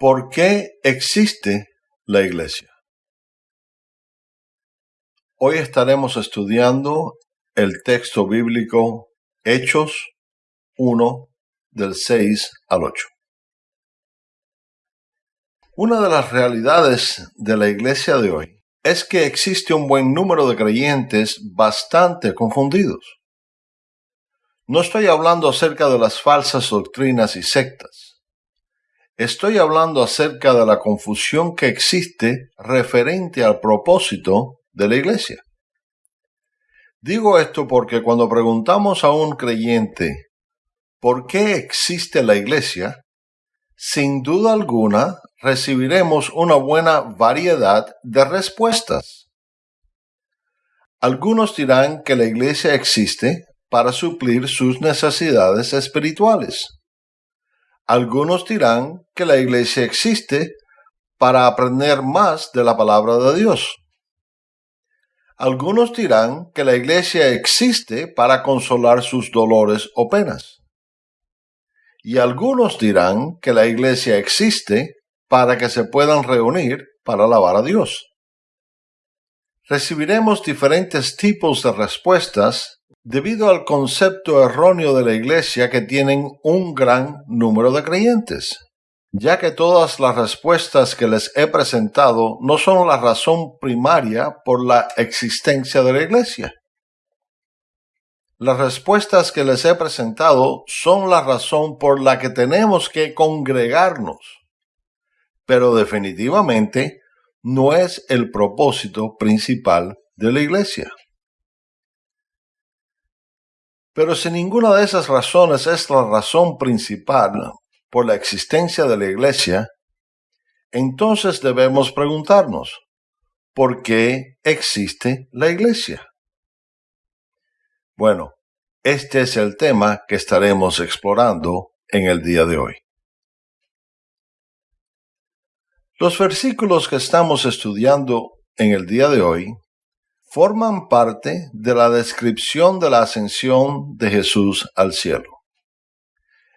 ¿Por qué existe la iglesia? Hoy estaremos estudiando el texto bíblico Hechos 1 del 6 al 8. Una de las realidades de la iglesia de hoy es que existe un buen número de creyentes bastante confundidos. No estoy hablando acerca de las falsas doctrinas y sectas Estoy hablando acerca de la confusión que existe referente al propósito de la iglesia. Digo esto porque cuando preguntamos a un creyente ¿por qué existe la iglesia? Sin duda alguna recibiremos una buena variedad de respuestas. Algunos dirán que la iglesia existe para suplir sus necesidades espirituales. Algunos dirán que la iglesia existe para aprender más de la palabra de Dios. Algunos dirán que la iglesia existe para consolar sus dolores o penas. Y algunos dirán que la iglesia existe para que se puedan reunir para alabar a Dios. Recibiremos diferentes tipos de respuestas debido al concepto erróneo de la Iglesia que tienen un gran número de creyentes, ya que todas las respuestas que les he presentado no son la razón primaria por la existencia de la Iglesia. Las respuestas que les he presentado son la razón por la que tenemos que congregarnos, pero definitivamente no es el propósito principal de la Iglesia. Pero si ninguna de esas razones es la razón principal por la existencia de la Iglesia, entonces debemos preguntarnos, ¿por qué existe la Iglesia? Bueno, este es el tema que estaremos explorando en el día de hoy. Los versículos que estamos estudiando en el día de hoy forman parte de la descripción de la ascensión de Jesús al cielo.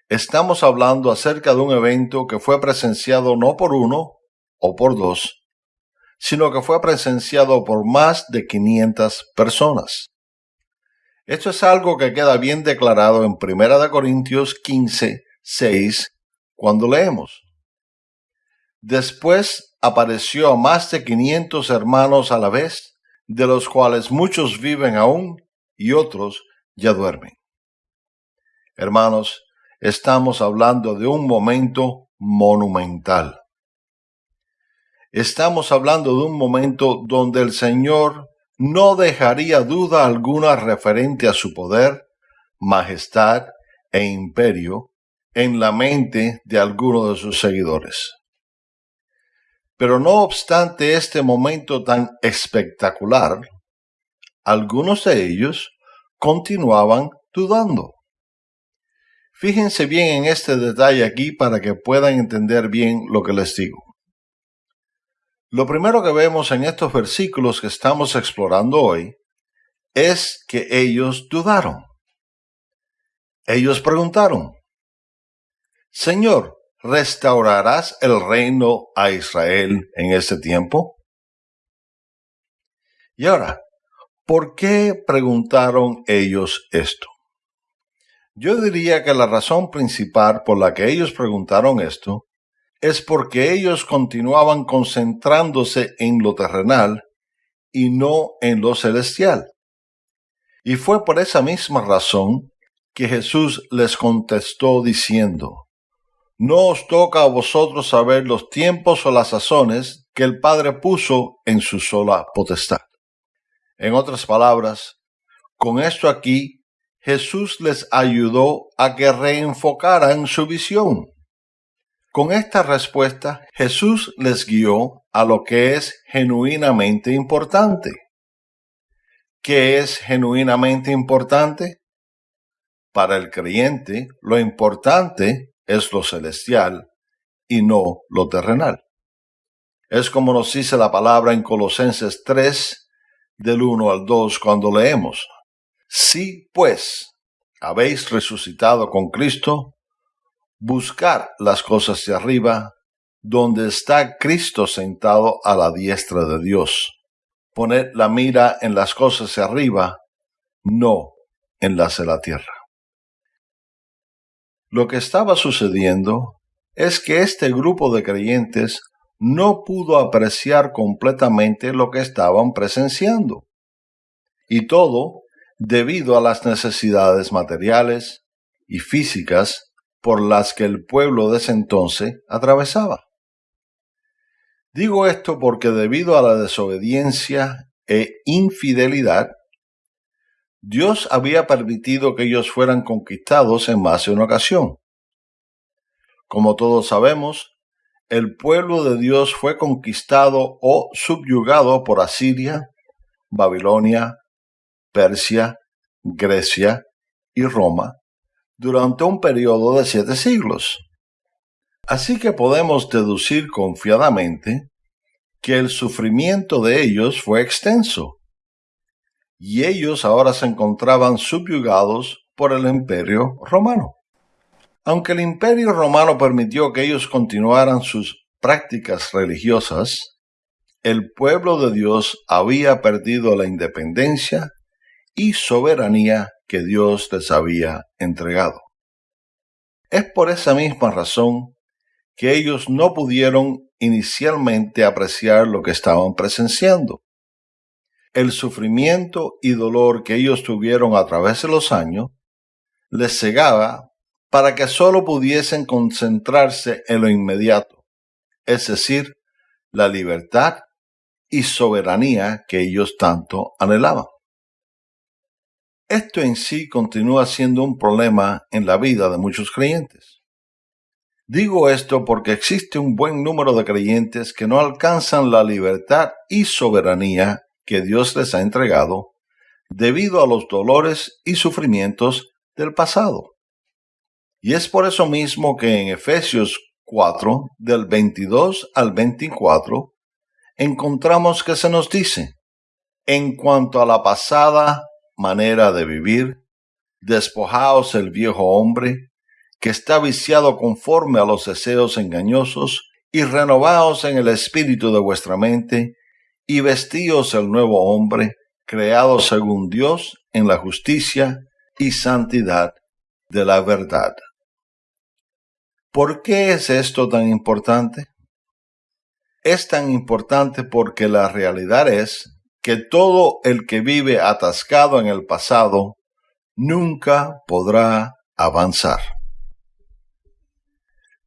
Estamos hablando acerca de un evento que fue presenciado no por uno o por dos, sino que fue presenciado por más de 500 personas. Esto es algo que queda bien declarado en 1 Corintios 15, 6, cuando leemos. Después apareció a más de 500 hermanos a la vez de los cuales muchos viven aún y otros ya duermen. Hermanos, estamos hablando de un momento monumental. Estamos hablando de un momento donde el Señor no dejaría duda alguna referente a su poder, majestad e imperio en la mente de alguno de sus seguidores. Pero no obstante este momento tan espectacular, algunos de ellos continuaban dudando. Fíjense bien en este detalle aquí para que puedan entender bien lo que les digo. Lo primero que vemos en estos versículos que estamos explorando hoy es que ellos dudaron. Ellos preguntaron, Señor, ¿restaurarás el reino a Israel en ese tiempo? Y ahora, ¿por qué preguntaron ellos esto? Yo diría que la razón principal por la que ellos preguntaron esto es porque ellos continuaban concentrándose en lo terrenal y no en lo celestial. Y fue por esa misma razón que Jesús les contestó diciendo, no os toca a vosotros saber los tiempos o las sazones que el Padre puso en su sola potestad. En otras palabras, con esto aquí, Jesús les ayudó a que reenfocaran su visión. Con esta respuesta, Jesús les guió a lo que es genuinamente importante. ¿Qué es genuinamente importante? Para el creyente, lo importante es lo celestial y no lo terrenal. Es como nos dice la palabra en Colosenses 3, del 1 al 2, cuando leemos, Si pues habéis resucitado con Cristo, buscar las cosas de arriba, donde está Cristo sentado a la diestra de Dios. Poned la mira en las cosas de arriba, no en las de la tierra. Lo que estaba sucediendo es que este grupo de creyentes no pudo apreciar completamente lo que estaban presenciando. Y todo debido a las necesidades materiales y físicas por las que el pueblo de ese entonces atravesaba. Digo esto porque debido a la desobediencia e infidelidad, Dios había permitido que ellos fueran conquistados en más de una ocasión. Como todos sabemos, el pueblo de Dios fue conquistado o subyugado por Asiria, Babilonia, Persia, Grecia y Roma durante un periodo de siete siglos. Así que podemos deducir confiadamente que el sufrimiento de ellos fue extenso, y ellos ahora se encontraban subyugados por el imperio romano. Aunque el imperio romano permitió que ellos continuaran sus prácticas religiosas, el pueblo de Dios había perdido la independencia y soberanía que Dios les había entregado. Es por esa misma razón que ellos no pudieron inicialmente apreciar lo que estaban presenciando. El sufrimiento y dolor que ellos tuvieron a través de los años les cegaba para que sólo pudiesen concentrarse en lo inmediato, es decir, la libertad y soberanía que ellos tanto anhelaban. Esto en sí continúa siendo un problema en la vida de muchos creyentes. Digo esto porque existe un buen número de creyentes que no alcanzan la libertad y soberanía que Dios les ha entregado debido a los dolores y sufrimientos del pasado. Y es por eso mismo que en Efesios 4, del 22 al 24, encontramos que se nos dice, en cuanto a la pasada manera de vivir, despojaos el viejo hombre, que está viciado conforme a los deseos engañosos, y renovaos en el espíritu de vuestra mente, y vestíos el nuevo hombre, creado según Dios en la justicia y santidad de la verdad. ¿Por qué es esto tan importante? Es tan importante porque la realidad es que todo el que vive atascado en el pasado nunca podrá avanzar.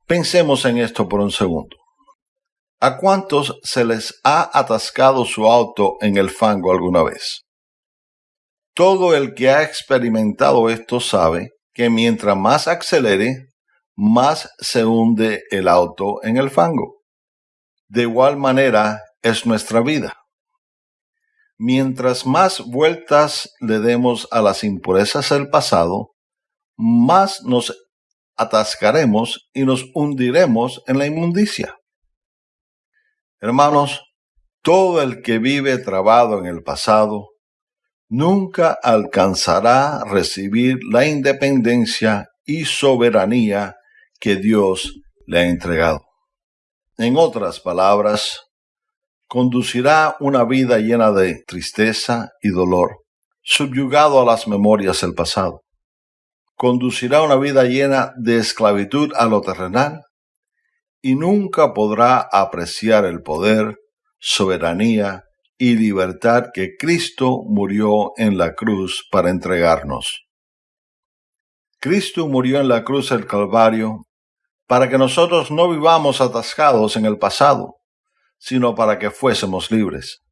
Pensemos en esto por un segundo. ¿A cuántos se les ha atascado su auto en el fango alguna vez? Todo el que ha experimentado esto sabe que mientras más acelere, más se hunde el auto en el fango. De igual manera es nuestra vida. Mientras más vueltas le demos a las impurezas del pasado, más nos atascaremos y nos hundiremos en la inmundicia. Hermanos, todo el que vive trabado en el pasado nunca alcanzará recibir la independencia y soberanía que Dios le ha entregado. En otras palabras, conducirá una vida llena de tristeza y dolor, subyugado a las memorias del pasado. Conducirá una vida llena de esclavitud a lo terrenal y nunca podrá apreciar el poder, soberanía y libertad que Cristo murió en la cruz para entregarnos. Cristo murió en la cruz del Calvario para que nosotros no vivamos atascados en el pasado, sino para que fuésemos libres.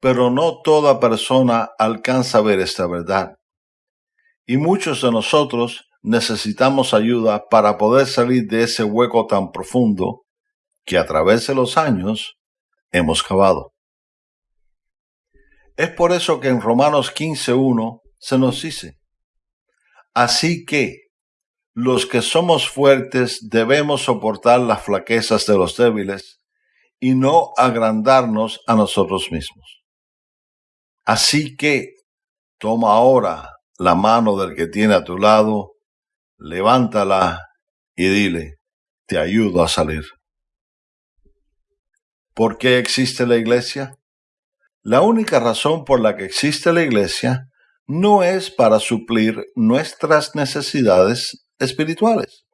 Pero no toda persona alcanza a ver esta verdad. Y muchos de nosotros necesitamos ayuda para poder salir de ese hueco tan profundo que a través de los años hemos cavado. Es por eso que en Romanos 15.1 se nos dice, Así que los que somos fuertes debemos soportar las flaquezas de los débiles y no agrandarnos a nosotros mismos. Así que toma ahora la mano del que tiene a tu lado, levántala y dile, te ayudo a salir. ¿Por qué existe la iglesia? La única razón por la que existe la iglesia no es para suplir nuestras necesidades espirituales.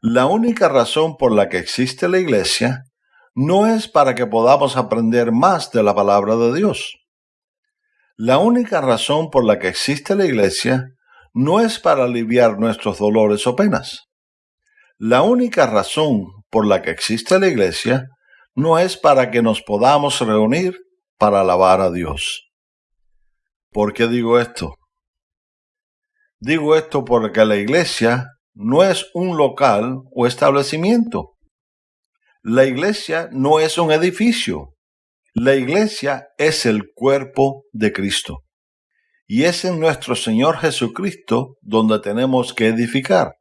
La única razón por la que existe la iglesia no es para que podamos aprender más de la palabra de Dios. La única razón por la que existe la iglesia no es para aliviar nuestros dolores o penas. La única razón por la que existe la iglesia no es para que nos podamos reunir para alabar a Dios. ¿Por qué digo esto? Digo esto porque la iglesia no es un local o establecimiento. La iglesia no es un edificio. La iglesia es el cuerpo de Cristo. Y es en nuestro Señor Jesucristo donde tenemos que edificar.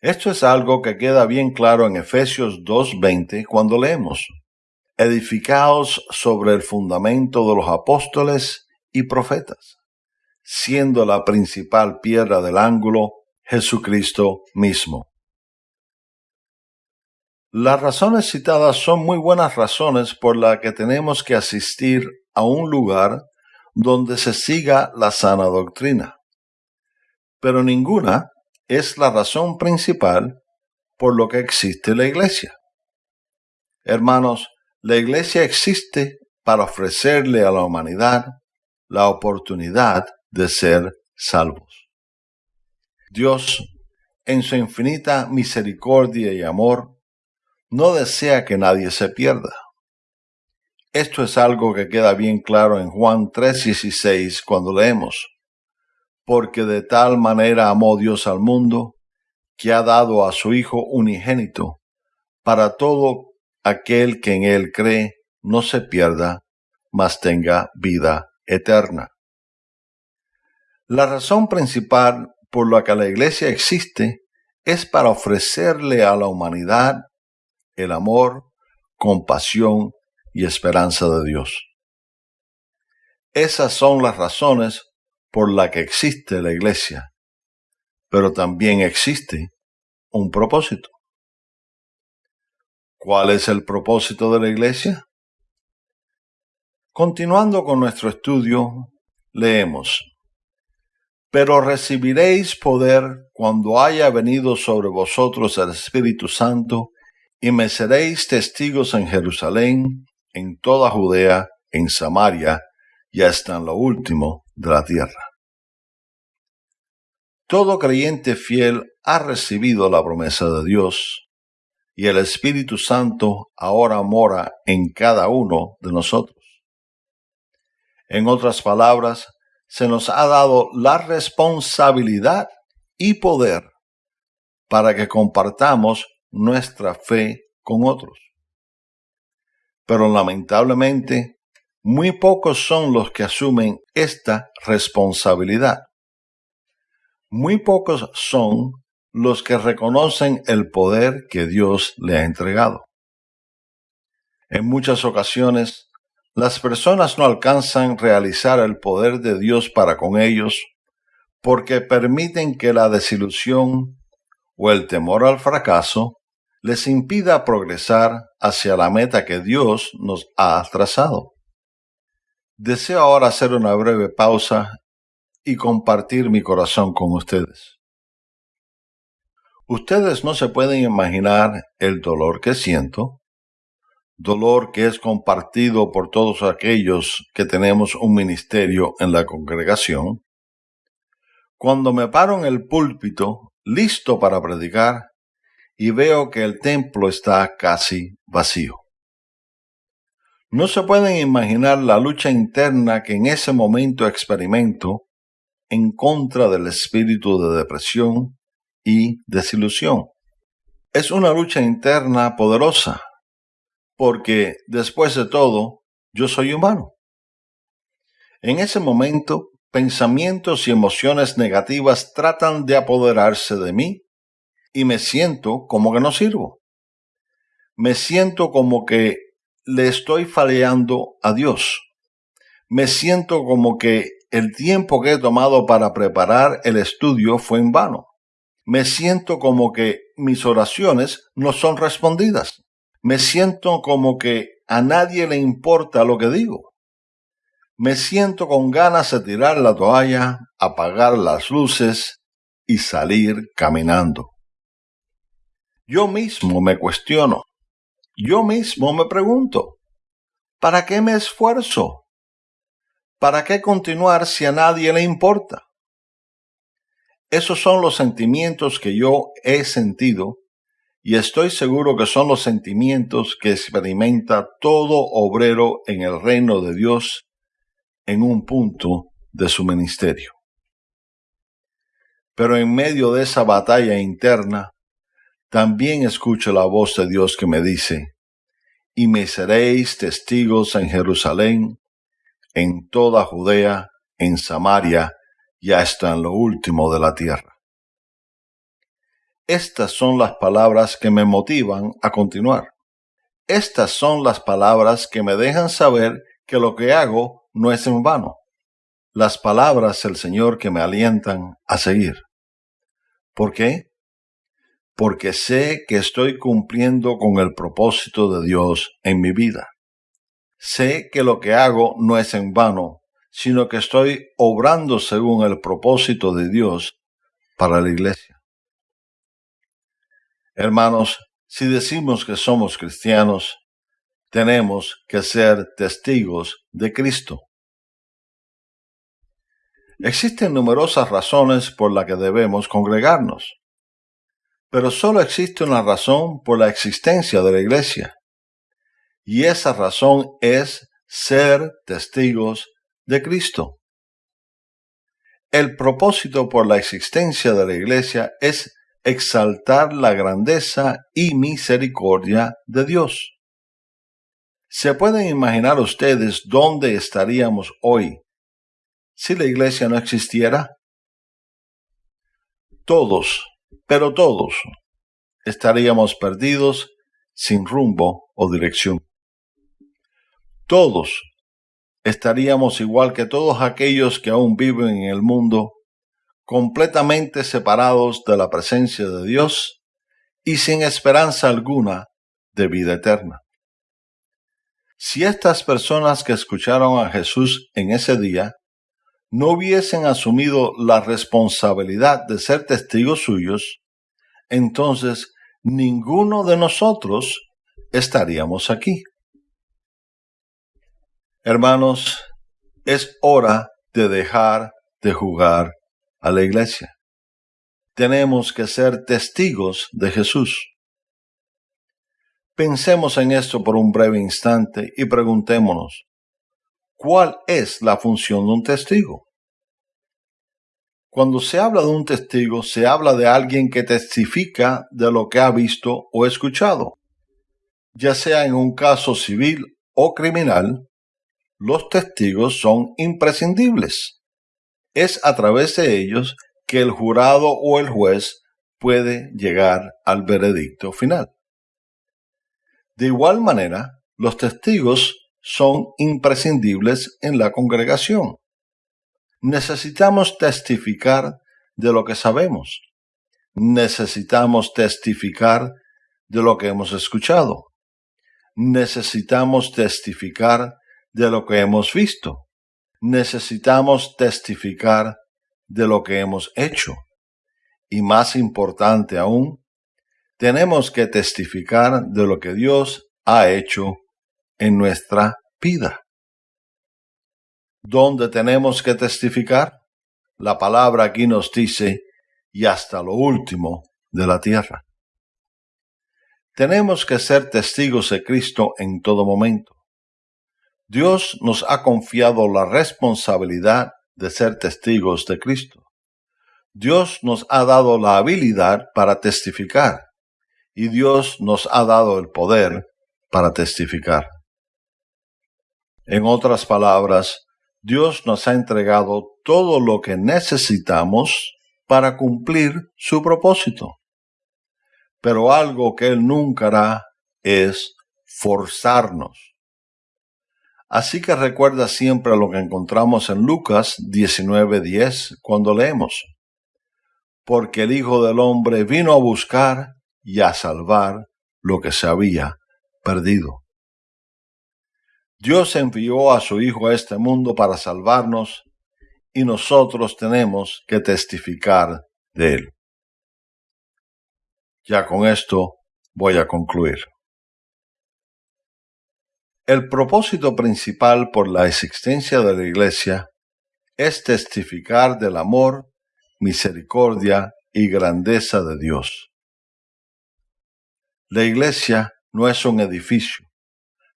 Esto es algo que queda bien claro en Efesios 2.20 cuando leemos, edificaos sobre el fundamento de los apóstoles y profetas, siendo la principal piedra del ángulo Jesucristo mismo. Las razones citadas son muy buenas razones por las que tenemos que asistir a un lugar donde se siga la sana doctrina. Pero ninguna es la razón principal por lo que existe la iglesia. Hermanos, la iglesia existe para ofrecerle a la humanidad la oportunidad de ser salvos. Dios, en su infinita misericordia y amor, no desea que nadie se pierda. Esto es algo que queda bien claro en Juan 3:16 cuando leemos, porque de tal manera amó Dios al mundo, que ha dado a su Hijo unigénito, para todo aquel que en él cree no se pierda, mas tenga vida eterna. La razón principal por la que la Iglesia existe es para ofrecerle a la humanidad el amor, compasión y esperanza de Dios. Esas son las razones por las que existe la iglesia, pero también existe un propósito. ¿Cuál es el propósito de la iglesia? Continuando con nuestro estudio, leemos, Pero recibiréis poder cuando haya venido sobre vosotros el Espíritu Santo, y me seréis testigos en Jerusalén, en toda Judea, en Samaria, y hasta en lo último de la tierra. Todo creyente fiel ha recibido la promesa de Dios, y el Espíritu Santo ahora mora en cada uno de nosotros. En otras palabras, se nos ha dado la responsabilidad y poder para que compartamos nuestra fe con otros. Pero lamentablemente, muy pocos son los que asumen esta responsabilidad. Muy pocos son los que reconocen el poder que Dios le ha entregado. En muchas ocasiones, las personas no alcanzan realizar el poder de Dios para con ellos porque permiten que la desilusión o el temor al fracaso les impida progresar hacia la meta que Dios nos ha trazado. Deseo ahora hacer una breve pausa y compartir mi corazón con ustedes. Ustedes no se pueden imaginar el dolor que siento, dolor que es compartido por todos aquellos que tenemos un ministerio en la congregación. Cuando me paro en el púlpito, listo para predicar, y veo que el templo está casi vacío. No se pueden imaginar la lucha interna que en ese momento experimento en contra del espíritu de depresión y desilusión. Es una lucha interna poderosa, porque después de todo, yo soy humano. En ese momento, pensamientos y emociones negativas tratan de apoderarse de mí y me siento como que no sirvo. Me siento como que le estoy fallando a Dios. Me siento como que el tiempo que he tomado para preparar el estudio fue en vano. Me siento como que mis oraciones no son respondidas. me siento como que a nadie le importa lo que digo. Me siento con ganas de tirar la toalla, apagar las luces y salir caminando. Yo mismo me cuestiono. Yo mismo me pregunto, ¿para qué me esfuerzo? ¿Para qué continuar si a nadie le importa? Esos son los sentimientos que yo he sentido y estoy seguro que son los sentimientos que experimenta todo obrero en el reino de Dios en un punto de su ministerio. Pero en medio de esa batalla interna, también escucho la voz de Dios que me dice, y me seréis testigos en Jerusalén, en toda Judea, en Samaria y hasta en lo último de la tierra. Estas son las palabras que me motivan a continuar. Estas son las palabras que me dejan saber que lo que hago no es en vano. Las palabras del Señor que me alientan a seguir. ¿Por qué? Porque sé que estoy cumpliendo con el propósito de Dios en mi vida. Sé que lo que hago no es en vano, sino que estoy obrando según el propósito de Dios para la iglesia. Hermanos, si decimos que somos cristianos, tenemos que ser testigos de Cristo. Existen numerosas razones por las que debemos congregarnos, pero solo existe una razón por la existencia de la iglesia, y esa razón es ser testigos de Cristo. El propósito por la existencia de la Iglesia es exaltar la grandeza y misericordia de Dios. ¿Se pueden imaginar ustedes dónde estaríamos hoy si la Iglesia no existiera? Todos, pero todos, estaríamos perdidos sin rumbo o dirección. Todos estaríamos igual que todos aquellos que aún viven en el mundo, completamente separados de la presencia de Dios y sin esperanza alguna de vida eterna. Si estas personas que escucharon a Jesús en ese día no hubiesen asumido la responsabilidad de ser testigos suyos, entonces ninguno de nosotros estaríamos aquí. Hermanos, es hora de dejar de jugar a la iglesia. Tenemos que ser testigos de Jesús. Pensemos en esto por un breve instante y preguntémonos, ¿cuál es la función de un testigo? Cuando se habla de un testigo, se habla de alguien que testifica de lo que ha visto o escuchado, ya sea en un caso civil o criminal, los testigos son imprescindibles. Es a través de ellos que el jurado o el juez puede llegar al veredicto final. De igual manera, los testigos son imprescindibles en la congregación. Necesitamos testificar de lo que sabemos. Necesitamos testificar de lo que hemos escuchado. Necesitamos testificar de lo que hemos visto. Necesitamos testificar de lo que hemos hecho. Y más importante aún, tenemos que testificar de lo que Dios ha hecho en nuestra vida. ¿Dónde tenemos que testificar? La palabra aquí nos dice, y hasta lo último de la tierra. Tenemos que ser testigos de Cristo en todo momento. Dios nos ha confiado la responsabilidad de ser testigos de Cristo. Dios nos ha dado la habilidad para testificar y Dios nos ha dado el poder para testificar. En otras palabras, Dios nos ha entregado todo lo que necesitamos para cumplir su propósito. Pero algo que Él nunca hará es forzarnos Así que recuerda siempre lo que encontramos en Lucas 19:10 cuando leemos. Porque el Hijo del Hombre vino a buscar y a salvar lo que se había perdido. Dios envió a su Hijo a este mundo para salvarnos y nosotros tenemos que testificar de Él. Ya con esto voy a concluir. El propósito principal por la existencia de la Iglesia es testificar del amor, misericordia y grandeza de Dios. La Iglesia no es un edificio.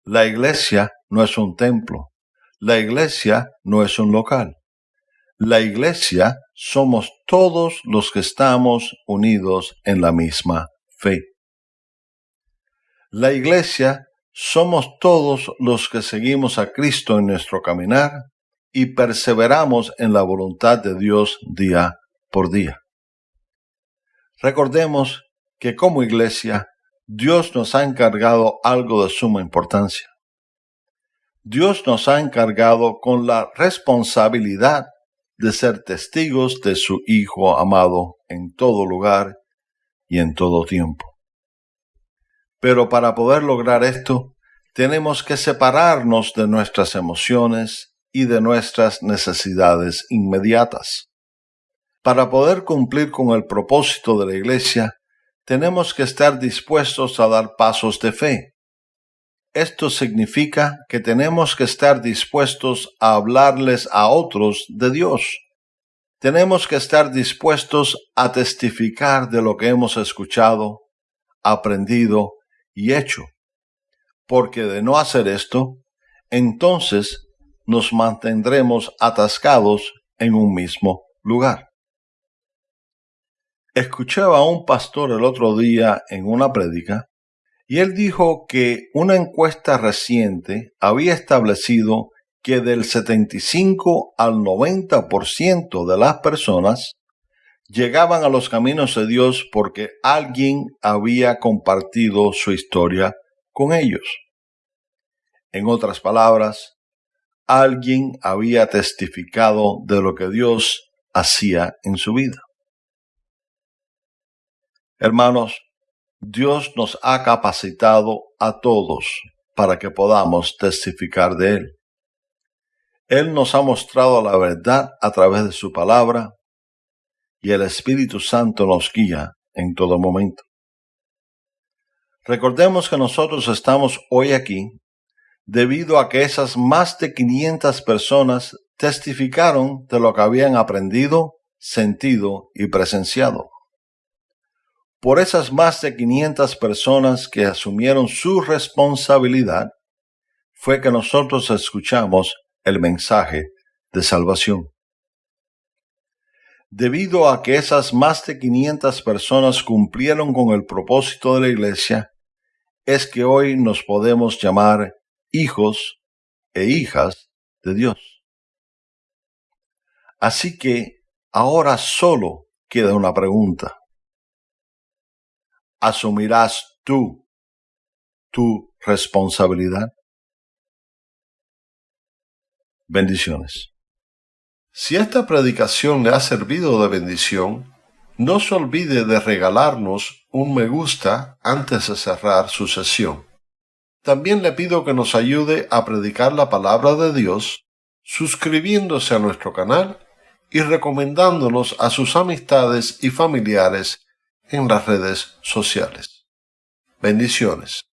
La Iglesia no es un templo. La Iglesia no es un local. La Iglesia somos todos los que estamos unidos en la misma fe. La Iglesia somos todos los que seguimos a Cristo en nuestro caminar y perseveramos en la voluntad de Dios día por día. Recordemos que como iglesia, Dios nos ha encargado algo de suma importancia. Dios nos ha encargado con la responsabilidad de ser testigos de su Hijo amado en todo lugar y en todo tiempo. Pero para poder lograr esto, tenemos que separarnos de nuestras emociones y de nuestras necesidades inmediatas. Para poder cumplir con el propósito de la Iglesia, tenemos que estar dispuestos a dar pasos de fe. Esto significa que tenemos que estar dispuestos a hablarles a otros de Dios. Tenemos que estar dispuestos a testificar de lo que hemos escuchado, aprendido y hecho. Porque de no hacer esto, entonces nos mantendremos atascados en un mismo lugar. Escuchaba un pastor el otro día en una prédica y él dijo que una encuesta reciente había establecido que del 75 al 90% de las personas llegaban a los caminos de Dios porque alguien había compartido su historia con ellos. En otras palabras, alguien había testificado de lo que Dios hacía en su vida. Hermanos, Dios nos ha capacitado a todos para que podamos testificar de Él. Él nos ha mostrado la verdad a través de su palabra y el Espíritu Santo nos guía en todo momento. Recordemos que nosotros estamos hoy aquí debido a que esas más de 500 personas testificaron de lo que habían aprendido, sentido y presenciado. Por esas más de 500 personas que asumieron su responsabilidad, fue que nosotros escuchamos el mensaje de salvación debido a que esas más de 500 personas cumplieron con el propósito de la iglesia, es que hoy nos podemos llamar hijos e hijas de Dios. Así que ahora solo queda una pregunta. ¿Asumirás tú tu responsabilidad? Bendiciones. Si esta predicación le ha servido de bendición, no se olvide de regalarnos un me gusta antes de cerrar su sesión. También le pido que nos ayude a predicar la palabra de Dios, suscribiéndose a nuestro canal y recomendándonos a sus amistades y familiares en las redes sociales. Bendiciones.